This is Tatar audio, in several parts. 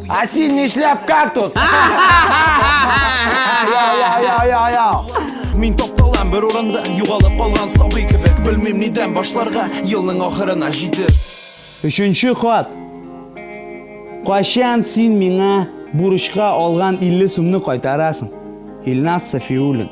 Ә син нишләп кактус? Мин топталам бер урында, югалып калган сабый кебек, белмим нидән башларга, елның ахырына җитеп. Өченче хат. Кайчан син миңа бурычка алган 50 сумны кайтарасың? Илназ Сафиуллин.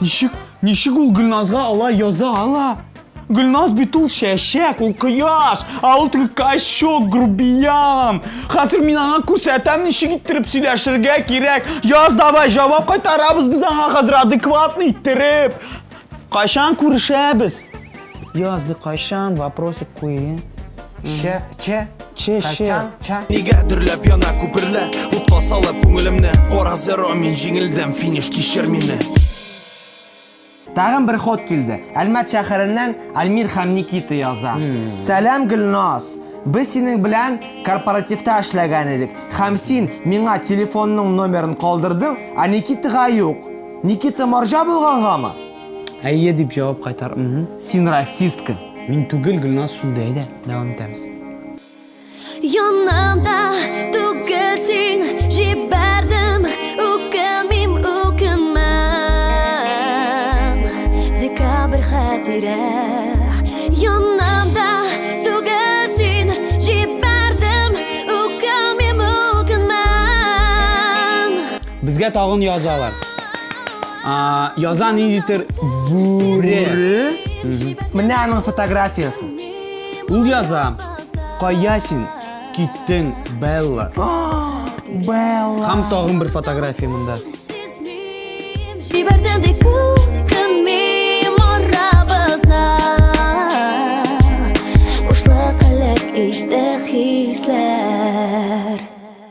Ничек, ничек ул Гөлназга алай яза ала? Гөлназ бит ул чәчәк, ул кояш, а ул теге качок, грубиян. Хәзер мин аңа күрсәтәм, ничек иттереп сөйләшергә кирәк. Яз давай, җавап кайтарабыз без аңа хәзер адекватный иттереп. Кайчан күрешәбез? Язды кайшан, вопросик куи. Че, че, че, че, че. Нигә дөрләп яна күперлә, утка салып күңелемне, кара зеро мин җиңелдем, финиш кишер мине. Тагын бер ход килде. Әлмәт шәһәреннән Альмир һәм Никита яза. Сәлам Гөлназ. Без синең белән корпоративта эшләгән идек. Һәм син миңа телефонның номерын калдырдың, а Никитага юк. Никита маржа булгангамы? Әйе дип җавап кайтар. Син расистка. Мин түгел, Гөлназ шундый. Әйдә, дәвам итәбез. Янымда түгел син җибәрдем, үкенмим, үкенмәм. Декабрь хәтирә. Янымда түгел син җибәрдем, үкенмим, үкенмәм. Безгә тагын язалар. А, яза ни дитер? Бүре. Менә аның фотографиясе. Ул яза. Кая син киттең, Белла? Белла. Һәм тагын бер фотография монда. Җибәрдем бик